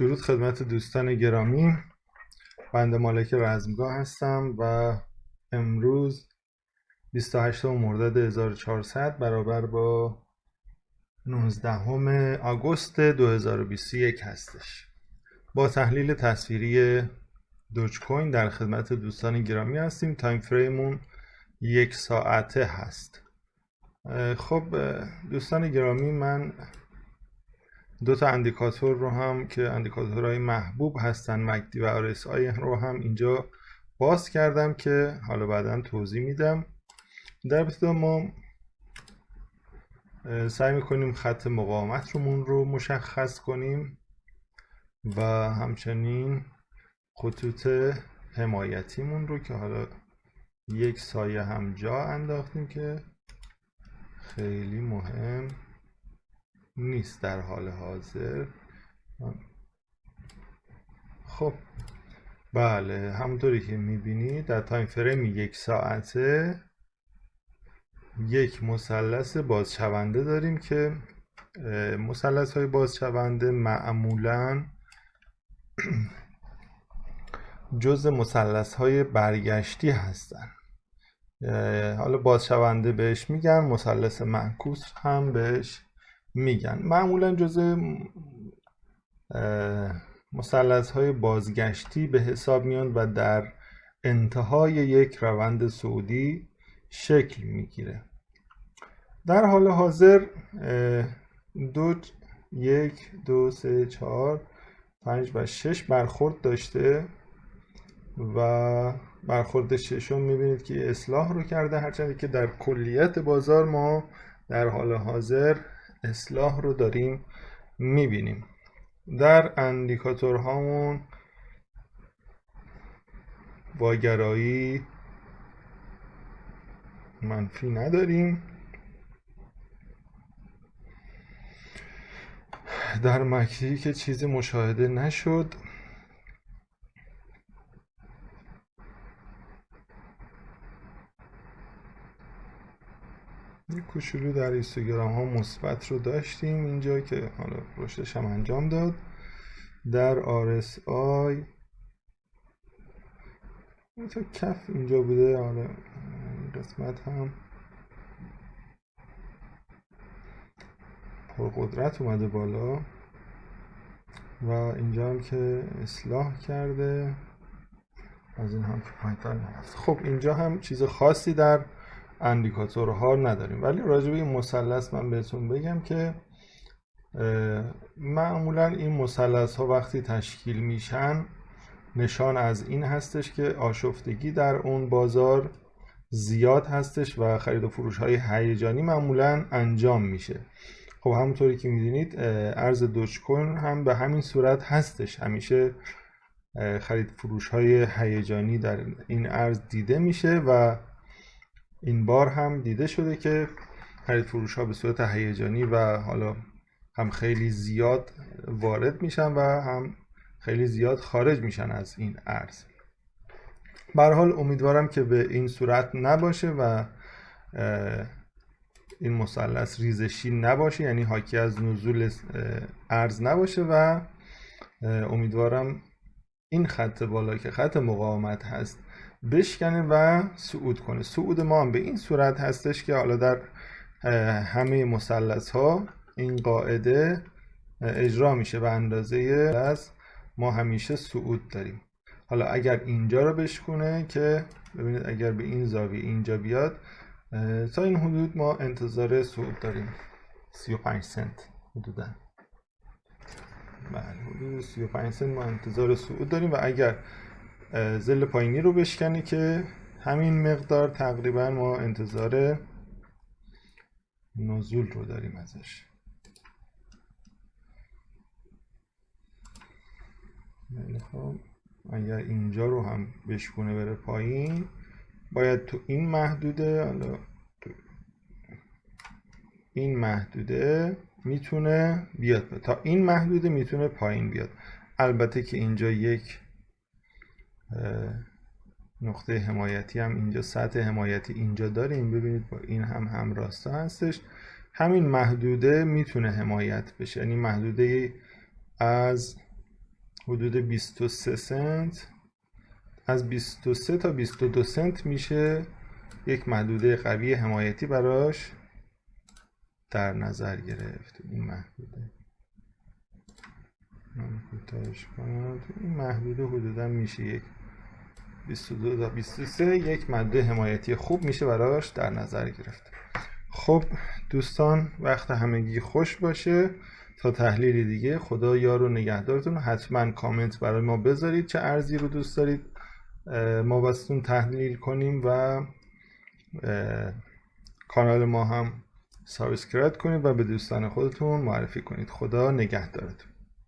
درود خدمت دوستان گرامی. بنده مالک رزمگاه هستم و امروز 28 مرداد 1400 برابر با 19 آگوست 2021 هستش. با تحلیل تصویری دوج کوین در خدمت دوستان گرامی هستیم. تایم فریمون یک ساعته هست. خب دوستان گرامی من دو تا اندیکاتور رو هم که اندیکاتورهای محبوب هستن مکدی و آی رو هم اینجا باز کردم که حالا بعدا توضیح میدم. در ابتدا ما سعی می‌کنیم خط مقاومت رومون رو مشخص کنیم و همچنین خطوط حمایتیمون رو که حالا یک سایه هم جا انداختیم که خیلی مهم نیست در حال حاضر. خب بله همونطوری که می‌بینید در تایم فریم یک ساعته یک مثلث بازشونده داریم که مثلث های بازشونده معمولا جز مثلث های برگشتی هستن. حالا بازشونده بهش میگن مثلث معکوس هم بهش میگن. معمولا جزء مثلث های بازگشتی به حساب میان و در انتهای یک روند سعودی شکل می‌گیره. در حال حاضر دو یک دو سه چهار پنج و شش برخورد داشته و برخورد ششم می‌بینید که اصلاح رو کرده هرچند که در کلیت بازار ما در حال حاضر اصلاح رو داریم می‌بینیم. در اندیکاتور هامون واگرایی منفی نداریم. در مکتی که چیزی مشاهده نشد یک کوچولو در اینستاگرام ها مثبت رو داشتیم. اینجا که حالا رشدش هم انجام داد. در RSI تا کف اینجا بوده. حالا قسمت هم قدرت اومده بالا. و اینجا هم که اصلاح کرده. از این هم که پایتر خب اینجا هم چیز خاصی در اندیکاتورها نداریم. ولی راجع به این مثلث من بهتون بگم که معمولا این مثلث ها وقتی تشکیل میشن نشان از این هستش که آشفتگی در اون بازار زیاد هستش و خرید و فروش های هیجانی معمولا انجام میشه. خب همونطوری که می‌دونید ارز دوج کوین هم به همین صورت هستش. همیشه خرید فروش های هیجانی در این ارز دیده میشه و این بار هم دیده شده که خرید فروش ها به صورت هیجانی و حالا هم خیلی زیاد وارد میشن و هم خیلی زیاد خارج میشن از این ارز. حال امیدوارم که به این صورت نباشه و این مثلث ریزشی نباشه یعنی حاکی از نزول ارز نباشه و امیدوارم این خط بالا که خط مقاومت هست بشکنه و صعود کنه صعود ما هم به این صورت هستش که حالا در همه مثلث ها این قاعده اجرا میشه به اندازه از ما همیشه صعود داریم. حالا اگر اینجا رو بشکنه که ببینید اگر به این زاویه اینجا بیاد تا این حدود ما انتظار صعود داریم. 35 سنت حدودا. بله حدود 35 سنت ما انتظار صعود داریم و اگر زل پایینی رو بشکنه که همین مقدار تقریبا ما انتظار نزول رو داریم ازش. خب اگر اینجا رو هم بشکونه بره پایین باید تو این محدوده حالا این محدوده می‌تونه بیاد تا این محدوده می‌تونه پایین بیاد. البته که اینجا یک نقطه حمایتی هم اینجا سطح حمایتی اینجا داریم. ببینید با این هم همراستا هستش. همین محدوده می‌تونه حمایت بشه. یعنی محدوده از حدود 23 سنت از 23 تا 22 سنت میشه یک محدوده قوی حمایتی براش در نظر گرفت. این محدوده. من کوتاهش کنم. این محدوده حدودا میشه یک 22 تا 23 یک ماده حمایتی خوب میشه براش در نظر گرفت. خب دوستان وقت همگی خوش باشه. تا تحلیل دیگه خدا یار و نگهدارتون حتما کامنت برای ما بذارید. چه ارزی رو دوست دارید ما بستون تحلیل کنیم و کانال ما هم سابسکرایب کنید و به دوستان خودتون معرفی کنید. خدا نگهدارتون.